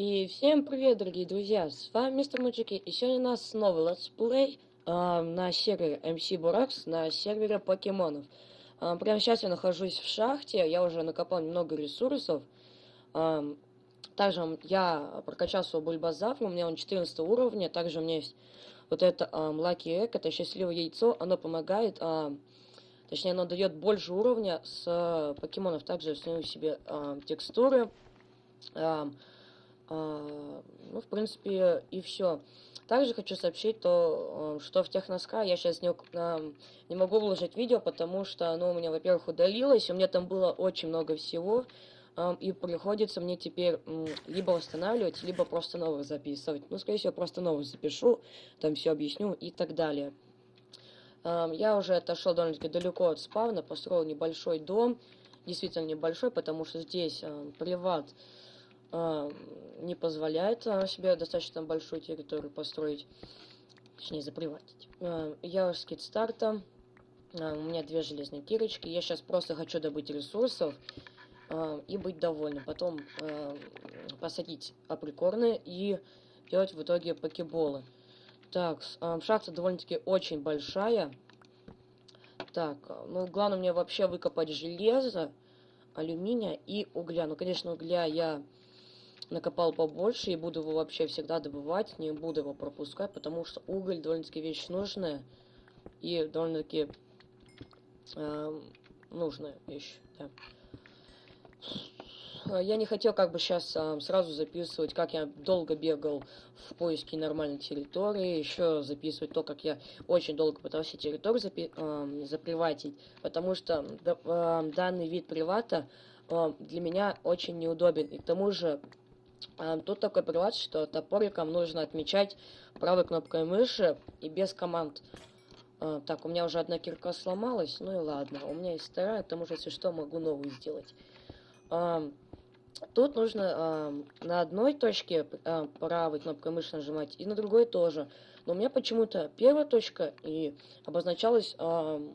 И всем привет, дорогие друзья, с вами Мистер Муджики, и сегодня у нас новый летсплей э, на сервере MC Burax, на сервере покемонов. Э, прямо сейчас я нахожусь в шахте, я уже накопал немного ресурсов. Э, также я прокачал свой бульбазавр, у меня он 14 уровня, также у меня есть вот это э, Lucky Egg, это счастливое яйцо, оно помогает, э, точнее оно дает больше уровня с э, покемонов, также установил себе э, текстуры. Э, ну, в принципе, и все. Также хочу сообщить то, э, что в Техноска я сейчас не, не могу выложить видео, потому что оно у меня, во-первых, удалилось, у меня там было очень много всего, и приходится мне теперь либо восстанавливать, либо просто новых записывать. Ну, скорее всего, просто новых запишу, там все объясню и так далее. Я уже отошел довольно-таки далеко от спавна, построил небольшой дом, действительно небольшой, потому что здесь приват а, не позволяет себе достаточно большую территорию построить, точнее заприватить. А, я с китстарта, а, у меня две железные кирочки, я сейчас просто хочу добыть ресурсов а, и быть довольным. Потом а, посадить априкорны и делать в итоге покеболы. Так, а, шахта довольно-таки очень большая. Так, ну главное мне вообще выкопать железо, алюминия и угля. Ну, конечно, угля я накопал побольше и буду его вообще всегда добывать, не буду его пропускать, потому что уголь довольно-таки вещь нужная и довольно-таки э, нужная вещь, да. Я не хотел как бы сейчас э, сразу записывать, как я долго бегал в поиске нормальной территории, еще записывать то, как я очень долго пытался территорию запи э, заприватить, потому что э, данный вид привата для меня очень неудобен. И к тому же а, тут такой приват, что топориком нужно отмечать правой кнопкой мыши и без команд. А, так, у меня уже одна кирка сломалась, ну и ладно. У меня есть вторая, потому что, если что, могу новую сделать. А, тут нужно на одной точке правой кнопкой мыши нажимать, и на другой тоже. Но у меня почему-то первая точка и обозначалась, ну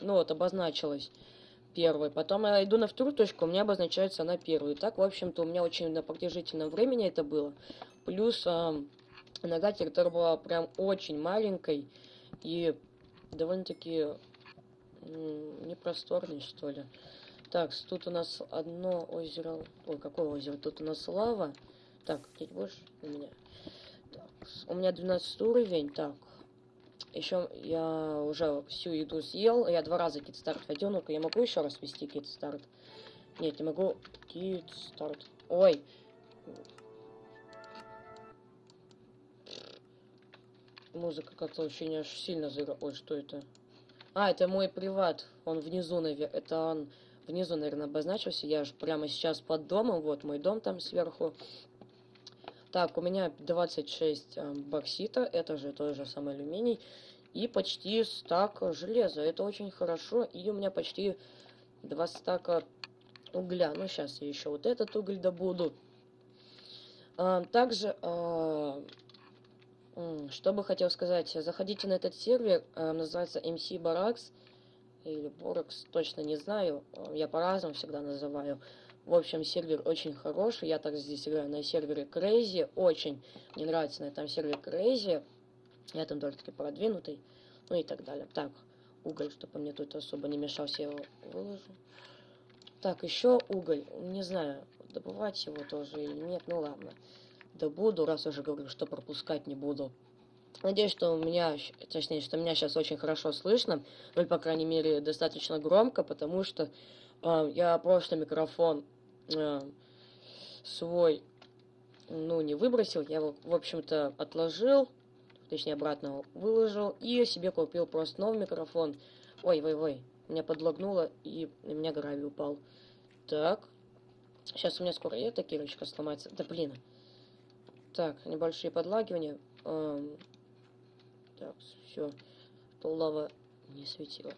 вот, обозначилась первой. Потом я иду на вторую точку, у меня обозначается на первую. Так, в общем-то, у меня очень на продолжительном времени это было. Плюс э, нога территория была прям очень маленькой и довольно-таки непросторной, что ли. Так, тут у нас одно озеро... Ой, какое озеро? Тут у нас лава. Так, здесь больше у меня. Так, у меня 12 уровень. Так, еще я уже всю еду съел. Я два раза кит-старт вводил. Ну-ка, я могу еще раз ввести кит-старт? Нет, не могу. Кит-старт. Ой. Музыка как-то очень аж сильно заиграла. Ой, что это? А, это мой приват. Он внизу, наверное. Это он внизу, наверное, обозначился. Я же прямо сейчас под домом. Вот мой дом там сверху. Так, у меня 26 э, боксита, это же тот же самый алюминий, и почти стак железа, это очень хорошо, и у меня почти 2 стака угля. Ну, сейчас я еще вот этот уголь добуду. А, также, а, что бы хотел сказать, заходите на этот сервер, а, называется MC Barracks, или Borax, точно не знаю, я по-разному всегда называю. В общем, сервер очень хороший. Я так здесь играю на сервере Crazy. Очень мне нравится на этом сервере Crazy. Я там довольно-таки продвинутый. Ну и так далее. Так, уголь, чтобы мне тут особо не мешался, я его выложу. Так, еще уголь. Не знаю, добывать его тоже или нет. Ну ладно. Добуду, раз уже говорю, что пропускать не буду. Надеюсь, что у меня, точнее, что меня сейчас очень хорошо слышно, ну, по крайней мере, достаточно громко, потому что э, я прошлый микрофон э, свой, ну, не выбросил, я его, в общем-то, отложил, точнее, обратно выложил, и себе купил просто новый микрофон. Ой, ой, ой, меня подлагнуло, и на меня гравий упал. Так, сейчас у меня скоро эта кирочка сломается. Да, блин. Так, небольшие подлагивания. Так, все, то лава не светила.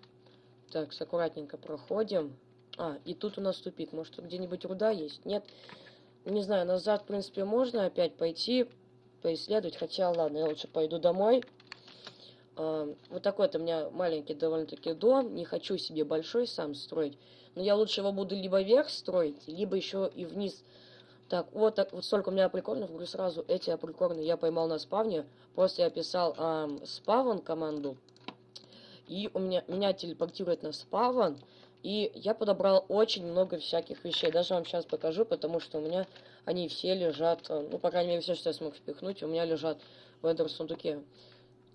Так, аккуратненько проходим. А, и тут у нас тупик. Может, где-нибудь руда есть? Нет. Не знаю, назад, в принципе, можно опять пойти, поисследовать. Хотя, ладно, я лучше пойду домой. А, вот такой-то у меня маленький довольно-таки дом. Не хочу себе большой сам строить. Но я лучше его буду либо вверх строить, либо еще и вниз Так, вот, так, вот столько у меня прикорнов, говорю сразу, эти априкорны я поймал на спавне. Просто я писал эм, спавн команду, и у меня, меня телепортирует на спавн, и я подобрал очень много всяких вещей. Даже вам сейчас покажу, потому что у меня они все лежат, ну, по крайней мере, все, что я смог впихнуть, у меня лежат в этом сундуке.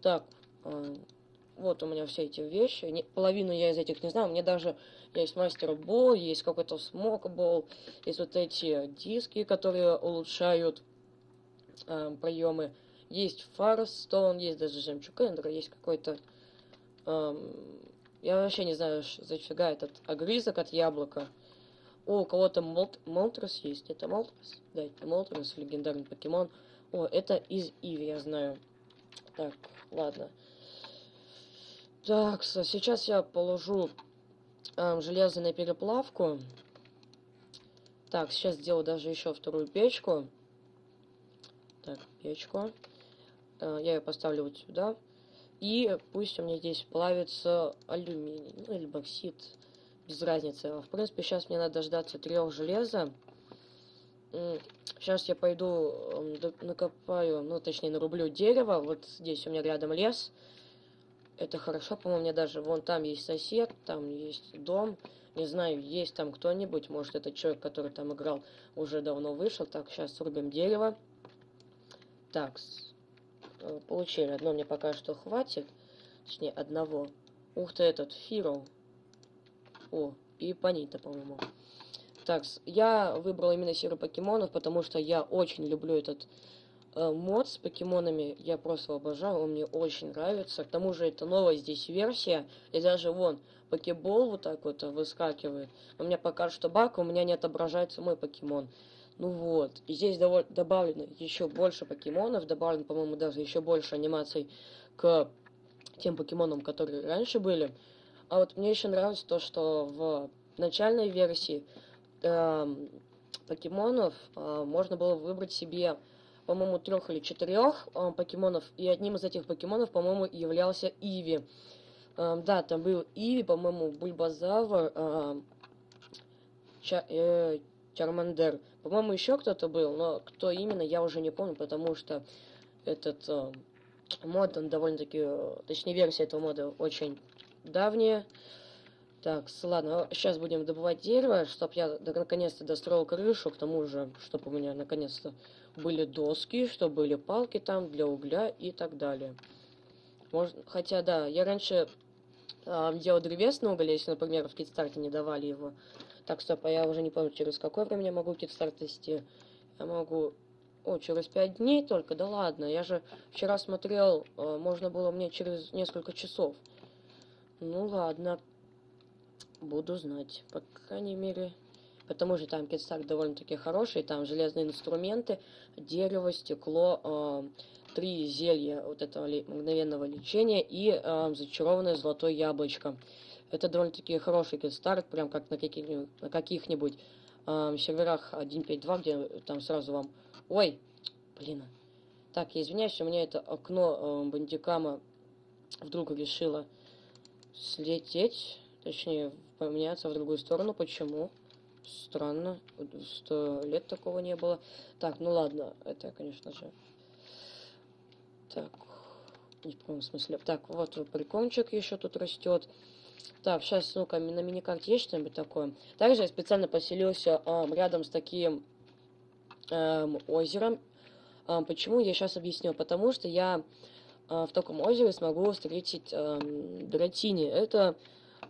Так, э, вот у меня все эти вещи. Не, половину я из этих не знаю. Мне даже есть Master Ball, есть какой-то Smoke Ball, есть вот эти диски, которые улучшают э, приемы. Есть Fire Stone, есть даже жемчуг эндера, есть какой-то... Э, я вообще не знаю, зафига этот огрызок от яблока. О, у кого-то Молт, Молтрес есть. Это Молтрес? Да, это Молтрес, легендарный покемон. О, это из Иви, я знаю. Так, ладно. Так, сейчас я положу э, железо на переплавку. Так, сейчас сделаю даже еще вторую печку. Так, печку. Э, я ее поставлю вот сюда. И пусть у меня здесь плавится алюминий, ну или боксит, без разницы. В принципе, сейчас мне надо дождаться трех железа. Сейчас я пойду накопаю, ну точнее нарублю дерево. Вот здесь у меня рядом лес. Это хорошо, по-моему, мне даже вон там есть сосед, там есть дом. Не знаю, есть там кто-нибудь, может это человек, который там играл, уже давно вышел. Так, сейчас срубим дерево. Так, э, получили. Одно мне пока что хватит. Точнее, одного. Ух ты, этот, Фиро. О, и Панита, по-моему. Так, я выбрал именно серию покемонов, потому что я очень люблю этот мод с покемонами я просто обожаю, он мне очень нравится. К тому же это новая здесь версия, и даже вон покебол вот так вот выскакивает. У меня пока что баг, у меня не отображается мой покемон. Ну вот, и здесь добавлено еще больше покемонов, добавлено, по-моему, даже еще больше анимаций к тем покемонам, которые раньше были. А вот мне еще нравится то, что в начальной версии э, покемонов э, можно было выбрать себе по-моему, трех или четырех э, покемонов, и одним из этих покемонов, по-моему, являлся Иви. Э, да, там был Иви, по-моему, Бульбазавр, э, Ча э, Чармандер. По-моему, еще кто-то был, но кто именно, я уже не помню, потому что этот э, мод, он довольно-таки, э, точнее, версия этого мода очень давняя. Так, ладно, сейчас будем добывать дерево, чтобы я наконец-то достроил крышу, к тому же, чтобы у меня наконец-то были доски, что были палки там для угля и так далее. Можно, хотя, да, я раньше э, делал древесный уголь, если, например, в китстарте не давали его. Так, стоп, а я уже не помню, через какое время я могу китстарт вести. Я могу... О, через 5 дней только? Да ладно, я же вчера смотрел, э, можно было мне через несколько часов. Ну ладно, буду знать, по крайней мере... Потому что там китстак довольно-таки хороший, там железные инструменты, дерево, стекло, э, три зелья вот этого ли, мгновенного лечения и э, зачарованное золотое яблочко. Это довольно-таки хороший китстарт, прям как на каких-нибудь, на каких-нибудь э, серверах 1.5.2, где там сразу вам... Ой, блин. Так, я извиняюсь, у меня это окно э, бандикама вдруг решило слететь, точнее, поменяться в другую сторону. Почему? Странно. Сто лет такого не было. Так, ну ладно. Это, конечно же... Так. Не в каком смысле. Так, вот прикончик еще тут растет. Так, сейчас, ну-ка, на миникарте есть что-нибудь такое? Также я специально поселился э, рядом с таким э, озером. Э, почему? Я сейчас объясню. Потому что я э, в таком озере смогу встретить э, Дратини. Это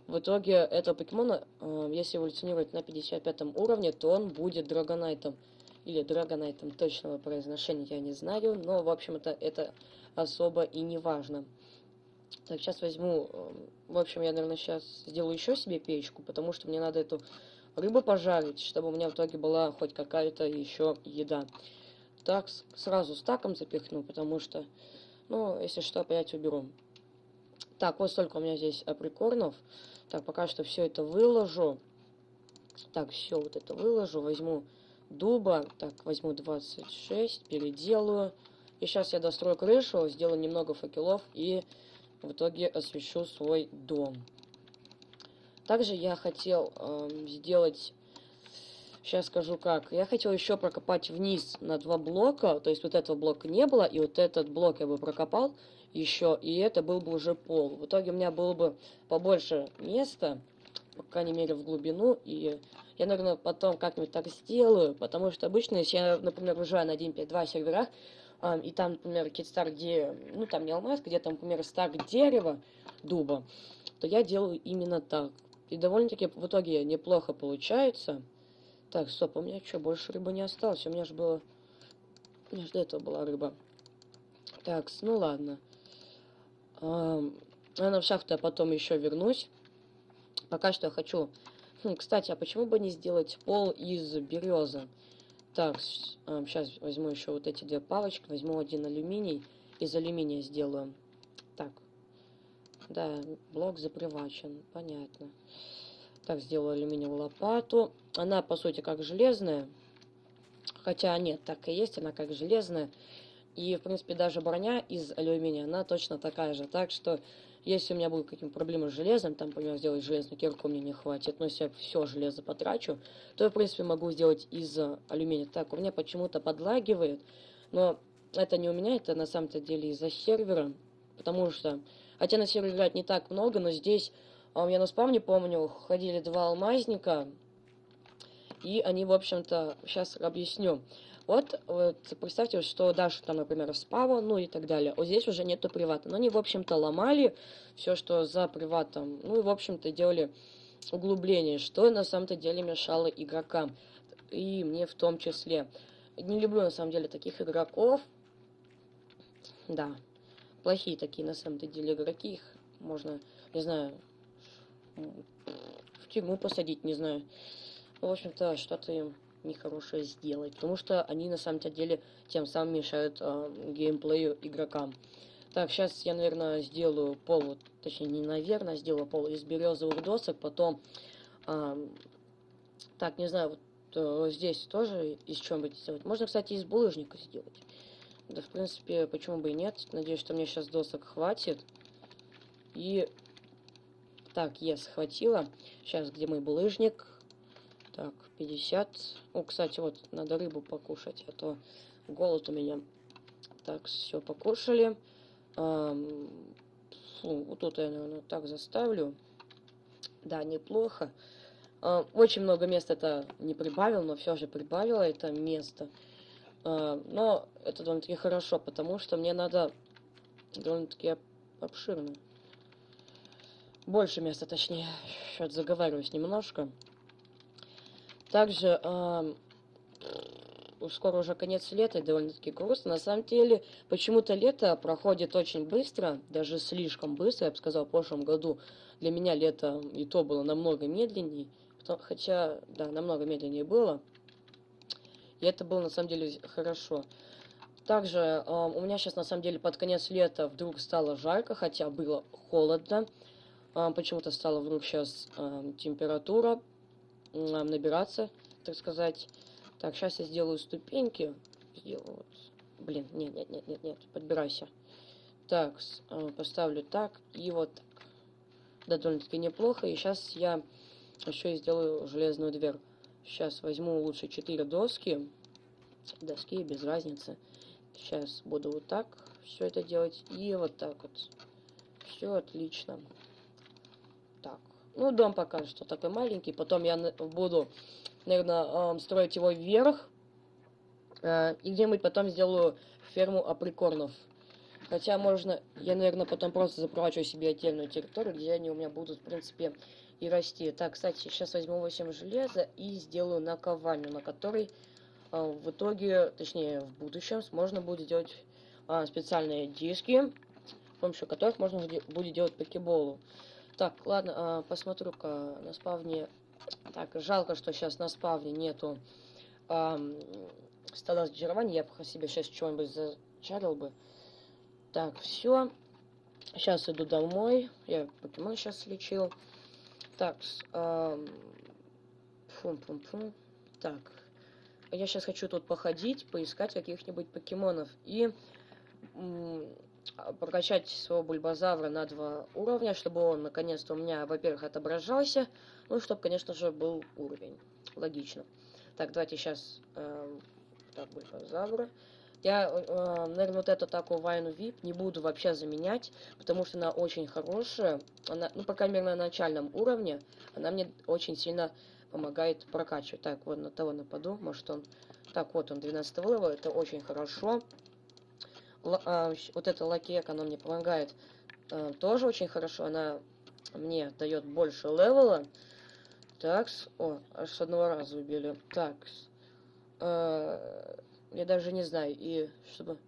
в итоге этого покемона, э, если эволюционировать на 55 уровне, то он будет Драгонайтом. Или Драгонайтом, точного произношения я не знаю, но, в общем-то, это особо и не важно. Так, сейчас возьму... Э, в общем, я, наверное, сейчас сделаю еще себе печку, потому что мне надо эту рыбу пожарить, чтобы у меня в итоге была хоть какая-то еще еда. Так, сразу стаком запихну, потому что, ну, если что, опять уберу. Так, вот столько у меня здесь априкорнов. Так, пока что все это выложу. Так, все вот это выложу. Возьму дуба. Так, возьму 26, переделаю. И сейчас я дострою крышу, сделаю немного факелов и в итоге освещу свой дом. Также я хотел э, сделать... Сейчас скажу как. Я хотел еще прокопать вниз на два блока. То есть вот этого блока не было. И вот этот блок я бы прокопал еще. И это был бы уже пол. В итоге у меня было бы побольше места. По крайней мере в глубину. И я, наверное, потом как-нибудь так сделаю. Потому что обычно, если я, например, выезжаю на 1.5.2 серверах. и там, например, какие-то стар, где... Ну, там не алмаз, где там, например, стак дерева, дуба. То я делаю именно так. И довольно-таки в итоге неплохо получается. Так, стоп, у меня что, больше рыбы не осталось? У меня же было... У меня же до этого была рыба. Так, ну ладно. А, на шахту я потом еще вернусь. Пока что я хочу... Хм, кстати, а почему бы не сделать пол из березы? Так, сейчас возьму еще вот эти две палочки. Возьму один алюминий. Из алюминия сделаю. Так. Да, блок запривачен. Понятно. Так, сделаю алюминиевую лопату. Она, по сути, как железная. Хотя нет, так и есть, она как железная. И, в принципе, даже броня из алюминия, она точно такая же. Так что, если у меня будут какие-то проблемы с железом, там, например, сделать железную кирку мне не хватит, но если я все железо потрачу, то в принципе, могу сделать из алюминия. Так, у меня почему-то подлагивает, но это не у меня, это на самом-то деле из-за сервера, потому что, хотя на сервере играть не так много, но здесь а я на спавне помню, ходили два алмазника, и они, в общем-то, сейчас объясню. Вот, вот представьте, что Даша там, например, спава, ну и так далее. Вот здесь уже нету привата. Но они, в общем-то, ломали все, что за приватом. Ну и, в общем-то, делали углубление, что на самом-то деле мешало игрокам. И мне в том числе. Не люблю, на самом деле, таких игроков. Да, плохие такие, на самом-то деле, игроки. Их можно, не знаю, в тюрьму посадить, не знаю. В общем-то, что-то им нехорошее сделать, потому что они на самом деле тем самым мешают э, геймплею игрокам. Так, сейчас я, наверное, сделаю пол, точнее, не наверное, сделаю пол из березовых досок, потом, э, так, не знаю, вот э, здесь тоже из чего-нибудь сделать. Можно, кстати, из булыжника сделать. Да, в принципе, почему бы и нет. Надеюсь, что мне сейчас досок хватит. И так, я схватила. Сейчас, где мой булыжник? Так, 50. О, кстати, вот, надо рыбу покушать, а то голод у меня. Так, все, покушали. Эм, фу, вот тут я, наверное, так заставлю. Да, неплохо. Э, очень много места это не прибавил, но все же прибавила это место. Э, но это довольно-таки хорошо, потому что мне надо довольно-таки обширно. Больше места, точнее. Сейчас заговариваюсь немножко. Также э, скоро уже конец лета, довольно-таки грустно. На самом деле, почему-то лето проходит очень быстро, даже слишком быстро, я бы сказал, в прошлом году. Для меня лето и то было намного медленнее, хотя, да, намного медленнее было. И это было, на самом деле, хорошо. Также э, у меня сейчас, на самом деле, под конец лета вдруг стало жарко, хотя было холодно. А, почему-то стала вдруг сейчас а, температура набираться, так сказать. Так, сейчас я сделаю ступеньки. Сделаю вот. Блин, нет, нет, нет, нет, нет, подбирайся. Так, поставлю так и вот так. Да, довольно-таки неплохо. И сейчас я еще и сделаю железную дверь. Сейчас возьму лучше 4 доски. Доски, без разницы. Сейчас буду вот так все это делать. И вот так вот. Все отлично. Ну, дом пока что такой маленький. Потом я буду, наверное, строить его вверх. Э, и где-нибудь потом сделаю ферму априкорнов. Хотя можно, я, наверное, потом просто запрочу себе отдельную территорию, где они у меня будут, в принципе, и расти. Так, кстати, сейчас возьму 8 железа и сделаю наковальню, на которой э, в итоге, точнее, в будущем можно будет сделать э, специальные диски, с помощью которых можно будет делать покеболу. Так, ладно, а, посмотрю-ка на спавне. Так, жалко, что сейчас на спавне нету эм, стола зачарования. Я бы себе сейчас что-нибудь зачарил бы. Так, все. Сейчас иду домой. Я покемон сейчас лечил. Так, эм, фум -фум -фум. Так, я сейчас хочу тут походить, поискать каких-нибудь покемонов. И прокачать своего бульбазавра на два уровня, чтобы он наконец-то у меня, во-первых, отображался, ну и чтобы, конечно же, был уровень. Логично. Так, давайте сейчас... Эм, так, бульбазавра. Я, э, наверное, вот эту атаку Vine Whip не буду вообще заменять, потому что она очень хорошая. Она, ну, по крайней мере, на начальном уровне, она мне очень сильно помогает прокачивать. Так, вот на того нападу, может он... Так, вот он, 12 level, это очень хорошо. А, вот эта лакека, она мне помогает а, тоже очень хорошо. Она мне дает больше левела. Так, о, аж с одного раза убили. Так, а, я даже не знаю, и чтобы...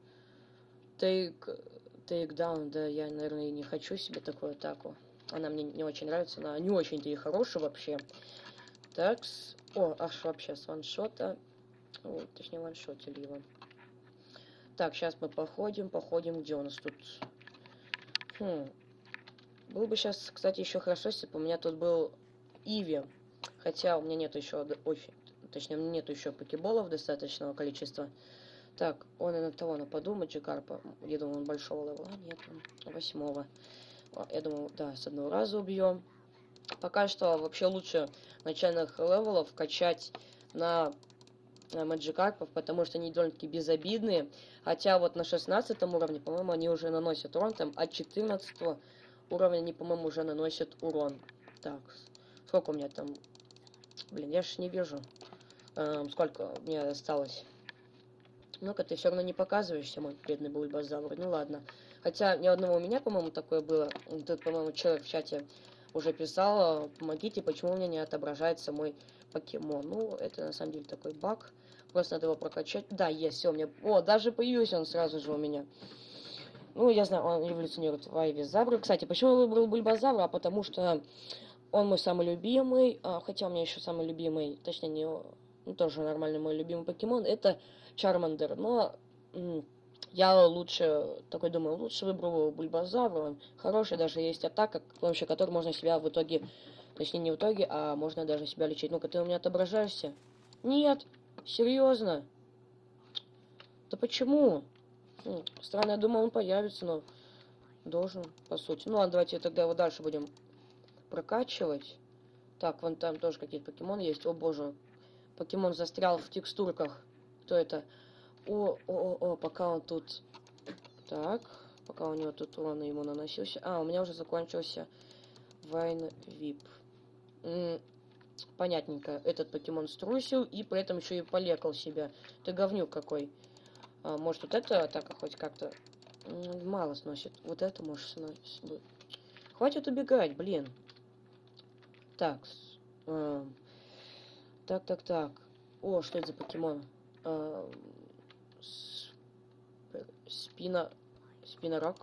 Take down, да, я, наверное, и не хочу себе такую атаку. Она мне не очень нравится, она не очень-то и хорошая вообще. Так, о, аж вообще с ваншота. Вот, точнее, ваншотили его. Так, сейчас мы походим, походим, где у нас тут... Хм. Было бы сейчас, кстати, еще хорошо, если бы у меня тут был Иви. Хотя у меня нет еще очень Точнее, у меня нет еще покеболов достаточного количества. Так, он и на того нападу, Маджикарпа. Я думаю, он большого левела. Нет, он восьмого. Я думаю, да, с одного раза убьем. Пока что вообще лучше начальных level ов качать на Маджикарпов, потому что они довольно-таки безобидные. Хотя вот на 16 уровне, по-моему, они уже наносят урон, там от 14 уровня они, по-моему, уже наносят урон. Так, сколько у меня там? Блин, я ж не вижу. Эм, сколько мне осталось? Ну-ка, ты все равно не показываешься, мой бедный бульбазавр. Ну ладно. Хотя ни одного у меня, по-моему, такое было. Тут, по-моему, человек в чате уже писал, помогите, почему у меня не отображается мой покемон. Ну, это на самом деле такой баг. Просто надо его прокачать. Да, есть, все, у меня... О, даже появился он сразу же у меня. Ну, я знаю, он эволюционирует в Айвизавра. Кстати, почему я выбрал Бульбазавра? А потому что он мой самый любимый. А, хотя у меня еще самый любимый, точнее, не ну, тоже нормальный мой любимый покемон, это Чармандер. Но я лучше, такой думаю, лучше выберу Бульбазавра. Он хороший, даже есть атака, с помощью которой можно себя в итоге, точнее не в итоге, а можно даже себя лечить. Ну-ка, ты у меня отображаешься? Нет, серьезно? Да почему? Ну, странно, я думал, он появится, но должен, по сути. Ну ладно, давайте тогда его дальше будем прокачивать. Так, вон там тоже какие-то покемоны есть. О боже, покемон застрял в текстурках. Кто это? О, о, о, о, пока он тут... Так, пока у него тут урон ему наносился. А, у меня уже закончился Вайн Вип. Понятненько. Этот покемон струсил и при этом еще и полекал себя. Ты говнюк какой. А, может, вот эта атака хоть как-то мало сносит. Вот это может сносить. Хватит убегать, блин. Так. Э, так, так, так. О, что это за покемон? Э, спина... Спинорок?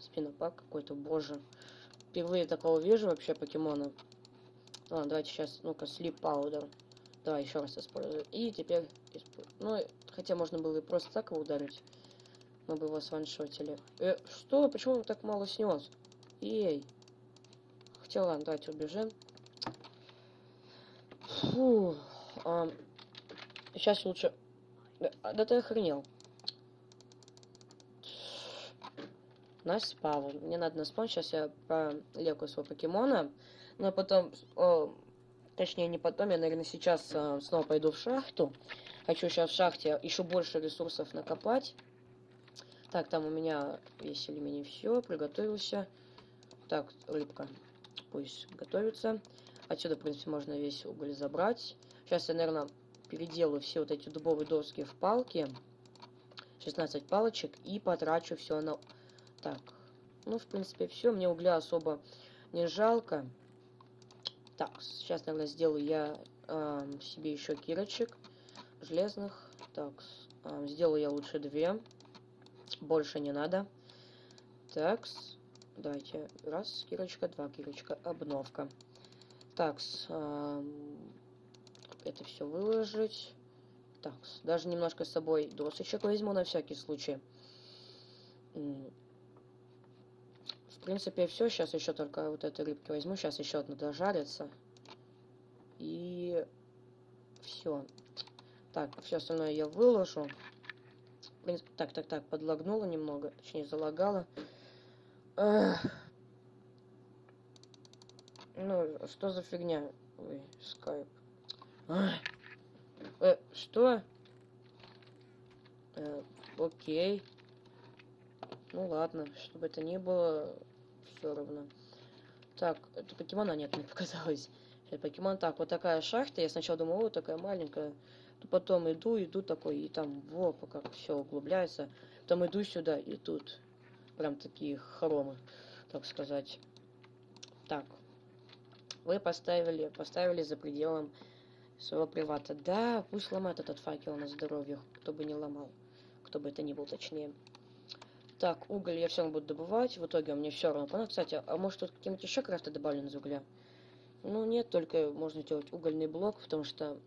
Спинопак какой-то, боже. Впервые такого вижу вообще покемона. Ладно, давайте сейчас, ну-ка, слип паудер. Давай еще раз использую. И теперь... Ну, хотя можно было и просто так его ударить. Мы бы его сваншотили. Э, что? Почему он так мало снес? Ей. Хотя, ладно, давайте убежим. Фу. А, сейчас лучше... Да, да ты охренел. Наш спавн. Мне надо на спаун. Сейчас я пролеку своего покемона. Но потом... О, точнее, не потом. Я, наверное, сейчас а, снова пойду в шахту. Хочу сейчас в шахте еще больше ресурсов накопать. Так, там у меня весь алюминий. Все, приготовился. Так, рыбка. Пусть готовится. Отсюда, в принципе, можно весь уголь забрать. Сейчас я, наверное, переделаю все вот эти дубовые доски в палки. 16 палочек. И потрачу все на... Так. Ну, в принципе, все. Мне угля особо не жалко. Так, сейчас, наверное, сделаю я э, себе еще кирочек железных. Так, э, сделаю я лучше две. Больше не надо. Так, давайте. Раз, кирочка, два, кирочка, обновка. Так, э, это все выложить. Так, даже немножко с собой досочек возьму на всякий случай. Принципе, все. Сейчас еще только вот этой рыбки возьму. Сейчас еще одна дожарится. И все. Так, все остальное я выложу. Так, так, так, подлагнула немного. Точнее, залагала. Эх. Ну, что за фигня? Ой, скайп. Э, что? Э, окей. Ну ладно, чтобы это не было, все равно. Так, это покемона нет, мне показалось. Это покемон. Так, вот такая шахта. Я сначала думал, вот такая маленькая. Потом иду, иду такой, и там, во, пока все углубляется. Потом иду сюда, и тут прям такие хоромы, так сказать. Так, вы поставили, поставили за пределом своего привата. Да, пусть ломает этот факел на здоровье, кто бы не ломал. Кто бы это ни был, точнее. Так, уголь я все равно буду добывать. В итоге мне все равно. Ну, кстати, а может тут какие-нибудь еще крафты добавлены из угля? Ну, нет, только можно сделать угольный блок, потому что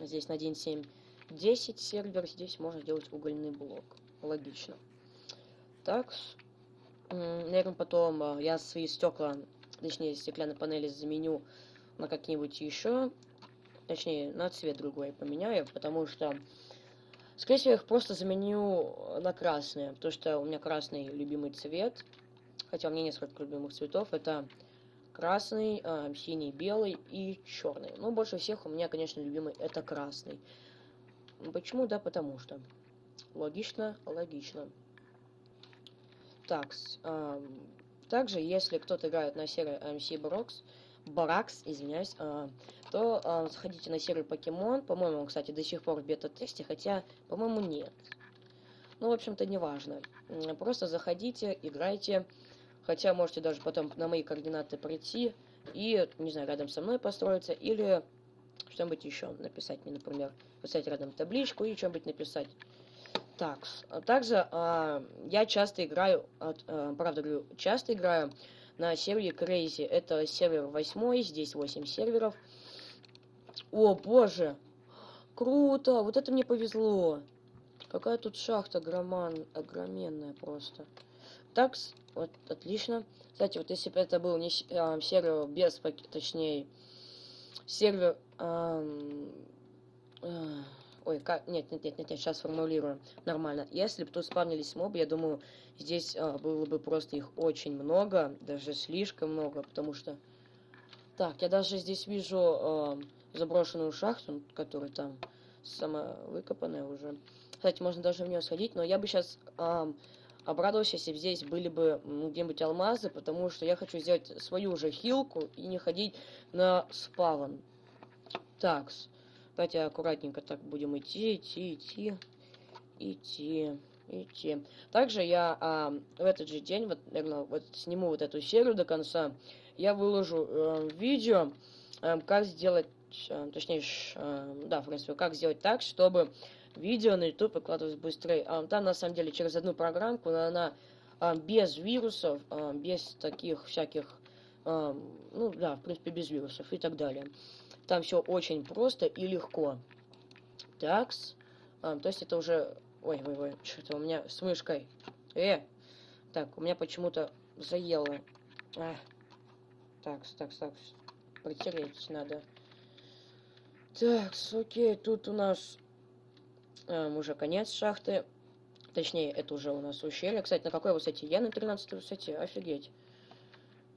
здесь на 1.7 10 сервер, здесь можно сделать угольный блок. Логично. Так, наверное, потом а, я свои стекла, точнее, стеклянные панели заменю на какие-нибудь еще, точнее, на цвет другой поменяю, потому что, скорее всего, их просто заменю на красные, потому что у меня красный любимый цвет, хотя у меня несколько любимых цветов, это красный, э, синий, белый и черный. Но больше всех у меня, конечно, любимый это красный. Почему? Да, потому что. Логично, логично. Так, э, также, если кто-то играет на сервере MC Brox, Баракс, извиняюсь, э, то э, заходите на сервер Покемон. По-моему, он, кстати, до сих пор в бета-тесте, хотя, по-моему, нет. Ну, в общем-то, неважно. Просто заходите, играйте. Хотя можете даже потом на мои координаты прийти и, не знаю, рядом со мной построиться, или что-нибудь еще написать мне, например, поставить рядом табличку и что-нибудь написать. Так, а также а, я часто играю, а, правда говорю, часто играю на сервере Crazy. Это сервер 8, здесь 8 серверов. О, боже! Круто! Вот это мне повезло! Какая тут шахта громан, огроменная просто. Так, вот, отлично. Кстати, вот если бы это был не э, сервер без, точнее, сервер... Э, ой, как... Нет, нет, нет, нет, нет, сейчас формулирую нормально. Если бы тут спавнились мобы, я думаю, здесь э, было бы просто их очень много, даже слишком много, потому что... Так, я даже здесь вижу э, заброшенную шахту, которая там самовыкопанная уже. Кстати, можно даже в нее сходить, но я бы сейчас... Э, обрадовался, если бы здесь были бы где-нибудь алмазы, потому что я хочу сделать свою же хилку и не ходить на спавн. Так, давайте аккуратненько так будем идти, идти, идти, идти, идти. Также я а, в этот же день, вот, наверное, вот сниму вот эту серию до конца, я выложу э, видео, э, как сделать, э, точнее, э, да, в принципе, как сделать так, чтобы видео на YouTube выкладывать быстрее. А, там, на самом деле, через одну программку, но она а, без вирусов, а, без таких всяких, а, ну да, в принципе, без вирусов и так далее. Там все очень просто и легко. Такс. А, то есть это уже... Ой, ой, ой, что-то у меня с мышкой. Э! Так, у меня почему-то заело. А. Такс, такс, такс. Протереть надо. Так, окей, тут у нас Эм, уже конец шахты. Точнее, это уже у нас ущелье. Кстати, на какой высоте? Я на 13 высоте. Офигеть.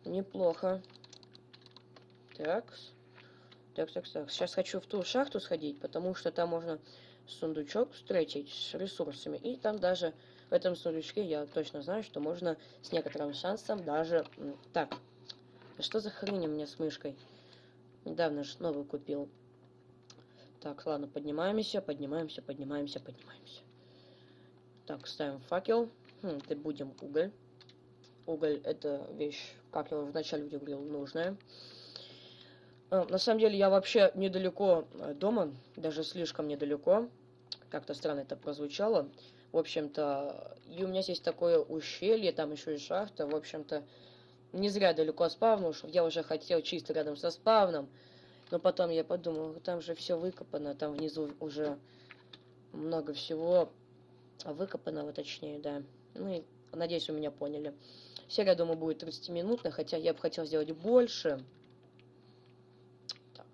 Неплохо. Так. Так, так, так. Сейчас хочу в ту шахту сходить, потому что там можно сундучок встретить с ресурсами. И там даже в этом сундучке я точно знаю, что можно с некоторым шансом даже... Так. Что за хрень у меня с мышкой? Недавно же новую купил. Так, ладно, поднимаемся, поднимаемся, поднимаемся, поднимаемся. Так, ставим факел. Хм, ты будем уголь. Уголь это вещь, как я уже вначале говорил, нужная. А, на самом деле я вообще недалеко э, дома, даже слишком недалеко. Как-то странно это прозвучало. В общем-то, и у меня здесь такое ущелье, там еще и шахта. В общем-то, не зря далеко спавнул, что я уже хотел чисто рядом со спавном. Но потом я подумал, там же все выкопано, там внизу уже много всего выкопанного, точнее, да. Ну и надеюсь, вы меня поняли. Серия, думаю, будет 30-минутная, хотя я бы хотел сделать больше. Так.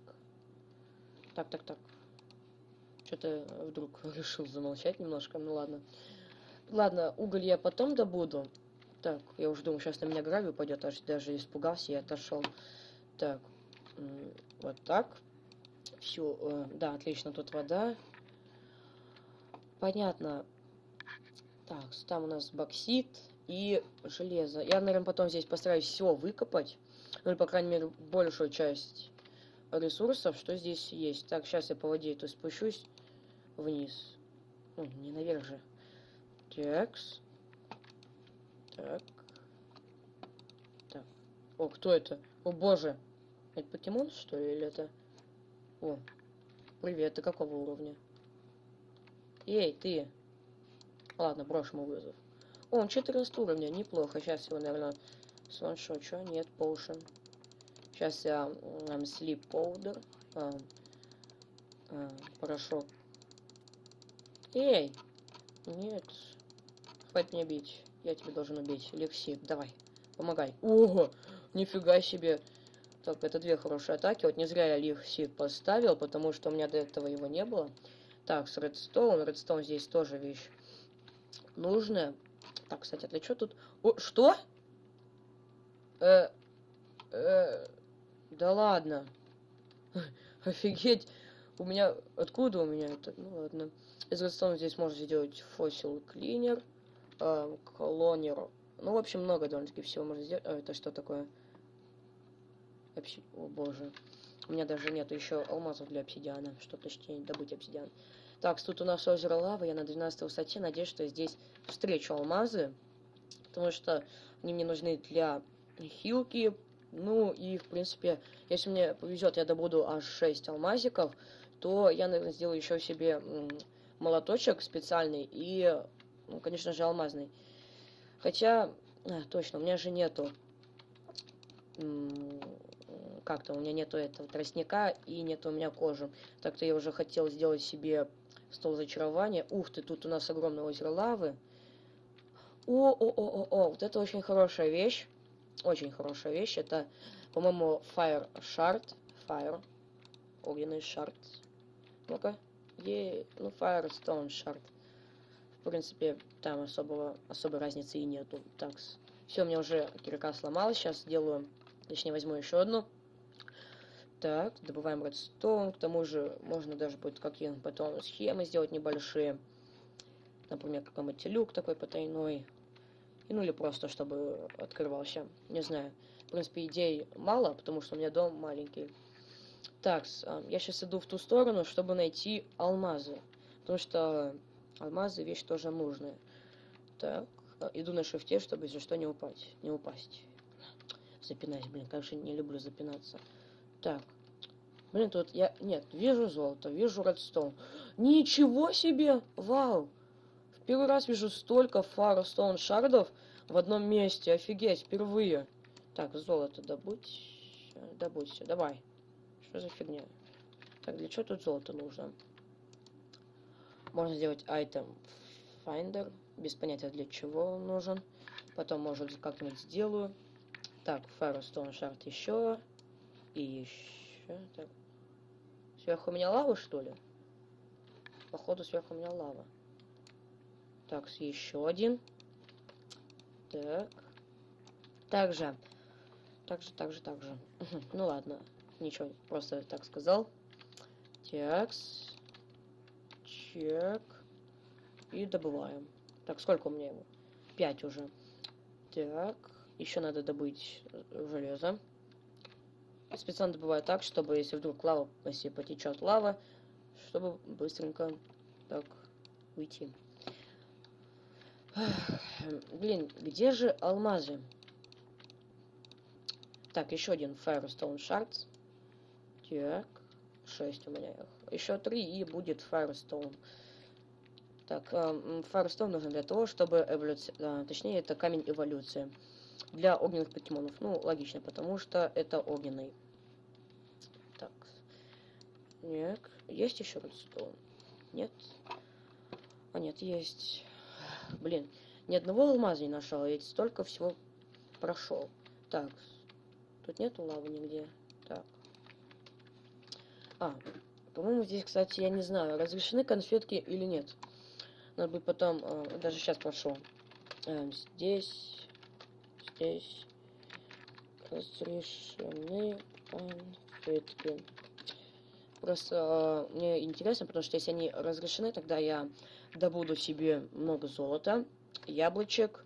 Так, так, так. Что-то вдруг решил замолчать немножко, ну ладно. Ладно, уголь я потом добуду. Так, я уже думаю, сейчас на меня гравий упадет, аж даже испугался и отошел. Так, вот так. Все, э, да, отлично, тут вода. Понятно. Так, там у нас боксит и железо. Я, наверное, потом здесь постараюсь все выкопать. Ну, или, по крайней мере, большую часть ресурсов, что здесь есть. Так, сейчас я по воде то спущусь вниз. Ну, не наверх же. Такс. Так. Так. О, кто это? О, боже. Это покемон, что ли, или это... О, привет, ты какого уровня? Эй, ты. Ладно, брошу ему вызов. О, он 14 уровня, неплохо. Сейчас его, наверное, сваншочу. Нет, поушен. Сейчас я um, sleep powder. Um, uh, порошок. Эй! Нет. Хватит меня бить. Я тебя должен убить. Лекси, давай. Помогай. Ого! Нифига себе. Так, это две хорошие атаки. Вот не зря я Лихси поставил, потому что у меня до этого его не было. Так, с Редстоун. Редстоун здесь тоже вещь нужная. Так, кстати, для что тут... О, что? Э, э, да ладно. Офигеть. У меня... Откуда у меня это? Ну ладно. Из Редстоун здесь можно сделать фосил клинер, э, колонер. Ну, в общем, много довольно-таки всего можно сделать. А, это что такое? Обси... О, боже. У меня даже нету еще алмазов для обсидиана, что точнее добыть обсидиан. Так, тут у нас озеро лавы, я на 12 высоте, надеюсь, что здесь встречу алмазы, потому что они мне нужны для хилки, ну и, в принципе, если мне повезет, я добуду аж 6 алмазиков, то я, наверное, сделаю еще себе молоточек специальный и, ну, конечно же, алмазный. Хотя, а, точно, у меня же нету как-то у меня нету этого тростника и нету у меня кожи. Так-то я уже хотел сделать себе стол зачарования. Ух ты, тут у нас огромное озеро лавы. О, о, о, о, о, вот это очень хорошая вещь. Очень хорошая вещь. Это, по-моему, Fire Shard. Fire. Огненный шард. Ну-ка. Е, ну, Firestone Shard. В принципе, там особого, особой разницы и нету. Так, все, у меня уже кирка сломалась. Сейчас сделаю, точнее, возьму еще одну. Так, добываем редстоун. К тому же можно даже будет какие потом схемы сделать небольшие. Например, какой-нибудь люк такой потайной. Ну или просто, чтобы открывался. Не знаю. В принципе, идей мало, потому что у меня дом маленький. Так, а, я сейчас иду в ту сторону, чтобы найти алмазы. Потому что алмазы вещь тоже нужная. Так, а, иду на шифте, чтобы, если что, не упасть. Не упасть. Запинаюсь, блин, конечно, не люблю запинаться. Так. Блин, тут я... Нет, вижу золото, вижу редстоун. Ничего себе! Вау! Первый раз вижу столько фарстоун шардов в одном месте. Офигеть, впервые. Так, золото добудь. Добудь все, давай. Что за фигня? Так, для чего тут золото нужно? Можно сделать item finder. Без понятия для чего он нужен. Потом, может, как-нибудь сделаю. Так, Firestone Shard еще. И еще. Так. Сверху у меня лава, что ли? Походу, сверху у меня лава. Так, еще один. Так. Также. Также, также, также. ну ладно. Ничего, просто так сказал. Текс. Чек. И добываем. Так, сколько у меня его? Пять уже. Так. Еще надо добыть железо специально добываю так, чтобы если вдруг лава, если потечет лава, чтобы быстренько так уйти. Блин, где же алмазы? Так, еще один Firestone Shards. Так, 6 у меня их. Еще 3 и будет Firestone. Так, э, Firestone нужен для того, чтобы эволюция... Э, точнее, это камень эволюции. Для огненных покемонов. Ну, логично, потому что это огненный. Нет. Есть еще редстоун? Нет. А, нет, есть. Блин, ни одного алмаза не нашел, я столько всего прошел. Так, тут нету лавы нигде. Так. А, по-моему, здесь, кстати, я не знаю, разрешены конфетки или нет. Надо будет потом, э, даже сейчас прошу. Э, здесь, здесь разрешены конфетки. Просто э, мне интересно, потому что если они разрешены, тогда я добуду себе много золота, яблочек,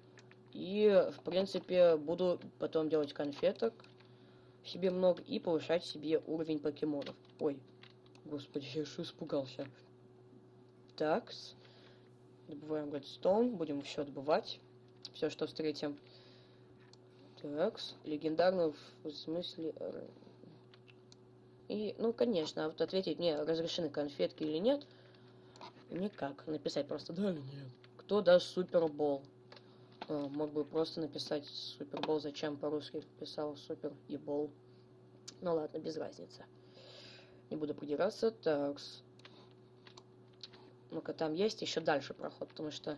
и, в принципе, буду потом делать конфеток себе много и повышать себе уровень покемонов. Ой, господи, я что испугался. Такс. Добываем Redstone, будем все добывать. Все, что встретим. Такс. Легендарный в смысле... Э, и, ну, конечно, вот ответить мне, разрешены конфетки или нет, никак. Написать просто да нет. Кто даст супербол? А, мог бы просто написать супербол, зачем по-русски писал супер и бол. Ну ладно, без разницы. Не буду придираться. Так. Ну-ка, там есть еще дальше проход, потому что,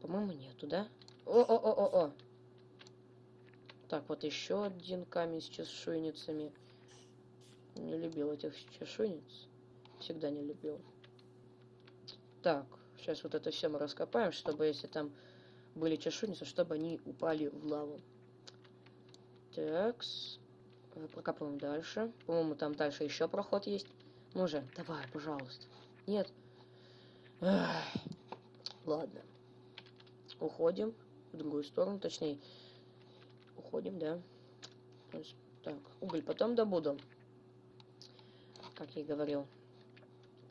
по-моему, нету, да? О-о-о-о-о! Так, вот еще один камень с чешуйницами. Не любил этих чешуйниц. Всегда не любил. Так, сейчас вот это все мы раскопаем, чтобы если там были чешуйницы, чтобы они упали в лаву. Такс. Прокапываем дальше. По-моему, там дальше еще проход есть. Ну же, давай, пожалуйста. Нет. Эх. Ладно. Уходим в другую сторону, точнее. Уходим, да. Так, уголь потом добуду как я и говорил.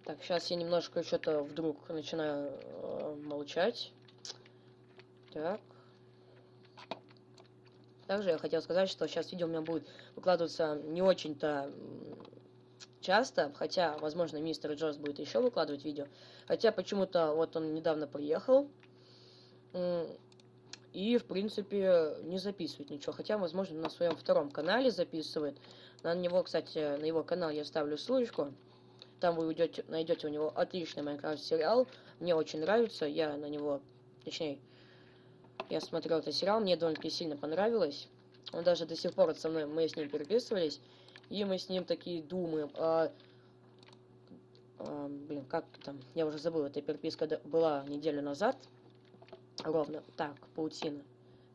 Так, сейчас я немножко что-то вдруг начинаю э, молчать. Так. Также я хотел сказать, что сейчас видео у меня будет выкладываться не очень-то часто, хотя, возможно, мистер Джордж будет еще выкладывать видео. Хотя почему-то вот он недавно приехал и, в принципе, не записывает ничего. Хотя, возможно, на своем втором канале записывает. На него, кстати, на его канал я ставлю ссылочку. Там вы уйдете, найдете у него отличный Майнкрафт сериал. Мне очень нравится. Я на него, точнее, я смотрел этот сериал, мне довольно-таки сильно понравилось. Он даже до сих пор со мной, мы с ним переписывались. И мы с ним такие думаем, а, а, блин, как там, я уже забыл, эта переписка была неделю назад. Ровно. Так, паутина.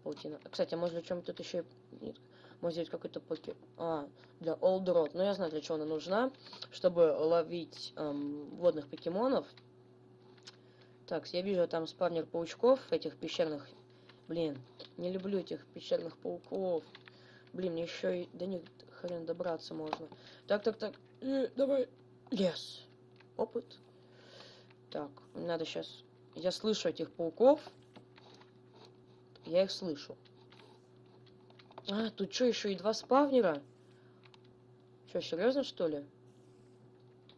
Паутина. Кстати, а может, чем тут еще... Нет, может взять какой-то поке... А, для Road. Ну, я знаю, для чего она нужна. Чтобы ловить эм, водных покемонов. Так, я вижу там спавнер паучков, этих пещерных. Блин, не люблю этих пещерных пауков. Блин, мне еще и до них хрен добраться можно. Так, так, так. Э, давай. Yes. Опыт. Так, надо сейчас... Я слышу этих пауков. Я их слышу. А, тут что, еще и два спавнера? Что, серьезно, что ли?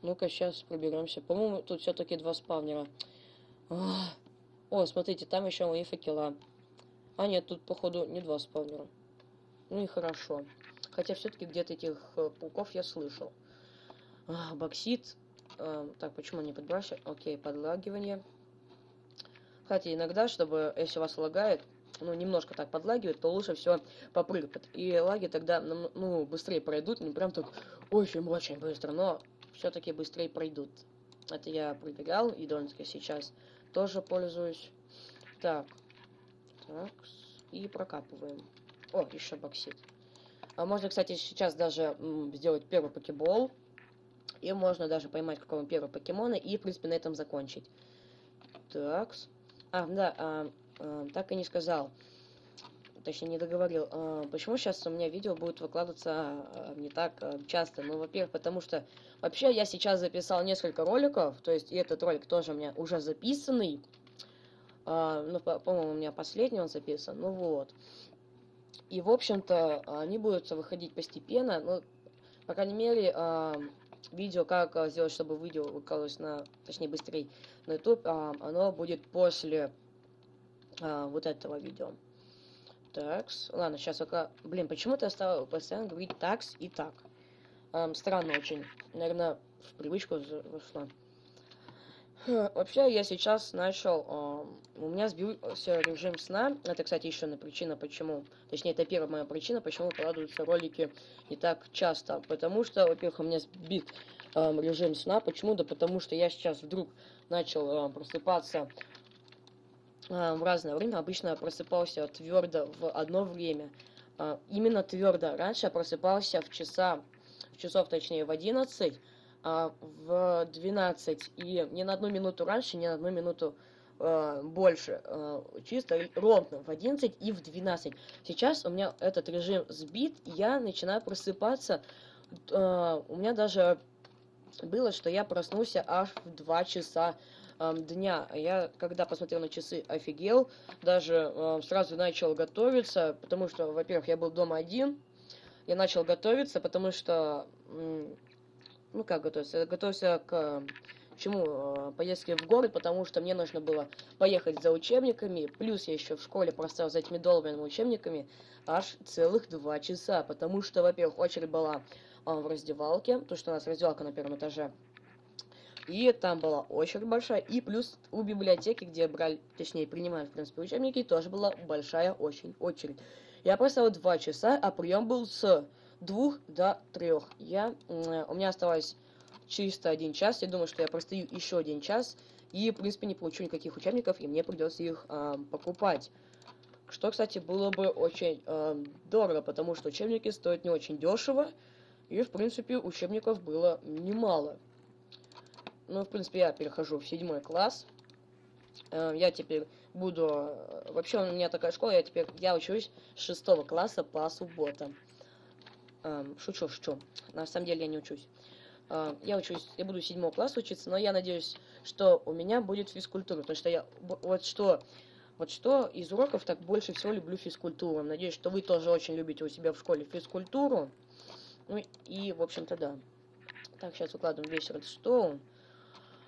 Ну-ка, сейчас проберемся. По-моему, тут все-таки два спавнера. О, смотрите, там еще мои факела. А, нет, тут, походу, не два спавнера. Ну и хорошо. Хотя все-таки где-то этих э, пауков я слышал. А, боксит. А, так, почему не подбрасывать? Окей, подлагивание. Кстати, иногда, чтобы, если вас лагает, ну, немножко так подлагивает, то лучше все попрыгает. И лаги тогда, ну, быстрее пройдут, не прям так очень-очень быстро, но все-таки быстрее пройдут. Это я проверял, и довольно-таки сейчас тоже пользуюсь. Так. Так. И прокапываем. О, еще боксит. А можно, кстати, сейчас даже сделать первый покебол. И можно даже поймать какого первого покемона и, в принципе, на этом закончить. Так. А, да, а, а, так и не сказал. Точнее, не договорил. А, почему сейчас у меня видео будет выкладываться а, не так а, часто? Ну, во-первых, потому что вообще я сейчас записал несколько роликов. То есть, и этот ролик тоже у меня уже записанный. А, ну, по-моему, по у меня последний он записан. Ну вот. И, в общем-то, они будут выходить постепенно. Ну, по крайней мере, а, видео, как сделать, чтобы видео выкладывалось на, точнее, быстрее на YouTube, а, оно будет после а, вот этого видео. Такс. Ладно, сейчас пока... Блин, почему-то я стал постоянно говорить такс и так. Эм, странно очень. Наверное, в привычку вошло. Вообще, я сейчас начал... Э, у меня сбился режим сна. Это, кстати, еще одна причина, почему... Точнее, это первая моя причина, почему выкладываются ролики не так часто. Потому что, во-первых, у меня сбит э, режим сна. Почему? Да потому что я сейчас вдруг начал э, просыпаться э, в разное время. Обычно просыпался твердо в одно время. Э, именно твердо. Раньше я просыпался в часа... В часов, точнее, в 11 а, в 12 и не на одну минуту раньше, не на одну минуту э, больше. Э, чисто ровно в 11 и в 12. Сейчас у меня этот режим сбит, я начинаю просыпаться. Э, у меня даже было, что я проснулся аж в 2 часа дня. Я, когда посмотрел на часы, офигел. Даже э, сразу начал готовиться, потому что, во-первых, я был дома один. Я начал готовиться, потому что ну как готовиться, я готовился к чему э, поездке в город, потому что мне нужно было поехать за учебниками, плюс я еще в школе простоял за этими долбанными учебниками аж целых два часа, потому что, во-первых, очередь была а, в раздевалке, то что у нас раздевалка на первом этаже, и там была очередь большая, и плюс у библиотеки, где брали, точнее, принимали, в принципе, учебники, тоже была большая очень очередь. Я простоял два часа, а прием был с двух до трех. Я, у меня оставалось чисто один час. Я думаю, что я простою еще один час. И, в принципе, не получу никаких учебников, и мне придется их э, покупать. Что, кстати, было бы очень э, дорого, потому что учебники стоят не очень дешево. И, в принципе, учебников было немало. Ну, в принципе, я перехожу в седьмой класс. Э, я теперь буду... Э, вообще, у меня такая школа, я теперь... Я учусь с шестого класса по субботам. Эм, шучу, шучу. На самом деле я не учусь. Э, я учусь, я буду седьмого класса учиться, но я надеюсь, что у меня будет физкультура, потому что я вот что, вот что из уроков так больше всего люблю физкультуру. Надеюсь, что вы тоже очень любите у себя в школе физкультуру. Ну и, в общем-то, да. Так, сейчас укладываем весь редстоун.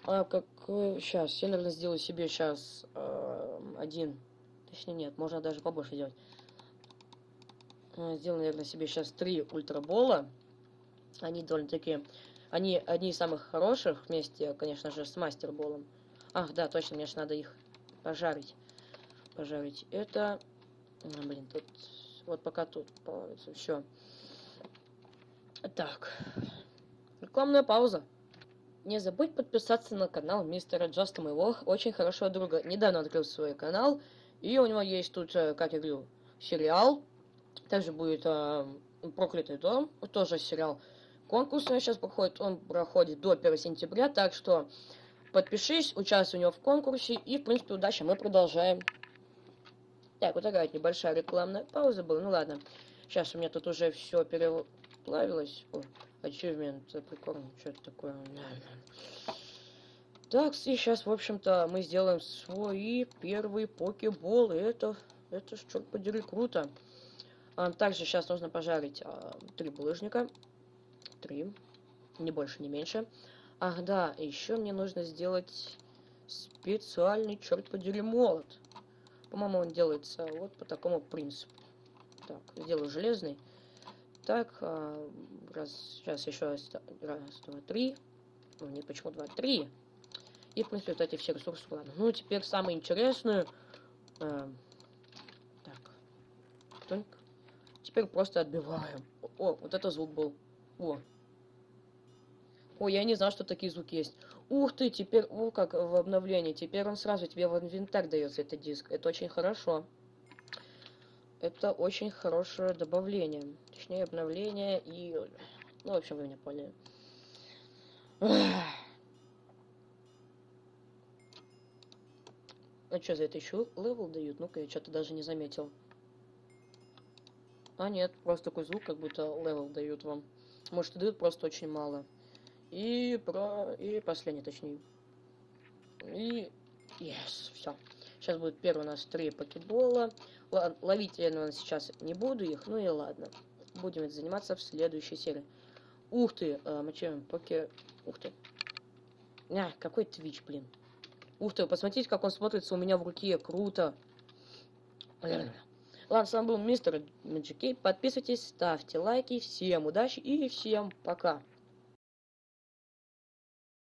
А как сейчас, я, наверное, сделаю себе сейчас э, один, точнее нет, можно даже побольше делать. Э, сделаю, наверное, себе сейчас три ультрабола. Они довольно-таки... Они одни из самых хороших вместе, конечно же, с мастерболом. Ах, да, точно, мне же надо их пожарить. Пожарить. Это... А, блин, тут... Вот пока тут плавится. Все. Так. Рекламная пауза. Не забудь подписаться на канал мистера Джаста, моего очень хорошего друга. Недавно открыл свой канал. И у него есть тут, э, как я говорю, сериал также будет э, «Проклятый дом», тоже сериал. Конкурс у него сейчас проходит, он проходит до 1 сентября, так что подпишись, участвуй у него в конкурсе, и, в принципе, удачи, мы продолжаем. Так, вот такая небольшая рекламная пауза была, ну ладно. Сейчас у меня тут уже все переплавилось. О, achievement, прикольно, что это такое. Так, и сейчас, в общем-то, мы сделаем свои первые покеболы. Это, это, черт подери, круто. А, также сейчас нужно пожарить а, три булыжника. Три. Не больше, не меньше. Ах, да, еще мне нужно сделать специальный, черт подери, молот. По-моему, он делается вот по такому принципу. Так, сделаю железный. Так, а, раз, сейчас еще раз, два, три. Ну, не почему два, три. И, в принципе, вот эти все ресурсы. Ладно. Ну, теперь самое интересное. А, так. Кто Теперь просто отбиваем. О, вот это звук был. О. О, я не знал, что такие звуки есть. Ух ты, теперь, о, как в обновлении. Теперь он сразу тебе в инвентарь дается, этот диск. Это очень хорошо. Это очень хорошее добавление. Точнее, обновление и... Ну, в общем, вы меня поняли. А что, за это еще level дают? Ну-ка, я что-то даже не заметил. А нет, просто такой звук, как будто level дают вам. Может, и дают просто очень мало. И про... И последний, точнее. И... Yes, все. Сейчас будет первый у нас три покебола. Ловить я, наверное, сейчас не буду их. Ну и ладно. Будем это заниматься в следующей серии. Ух ты, э, мочаем поке... Ух ты. А, какой твич, блин. Ух ты, посмотрите, как он смотрится у меня в руке. Круто. Ладно, с вами был мистер Мэджикей. Подписывайтесь, ставьте лайки. Всем удачи и всем пока.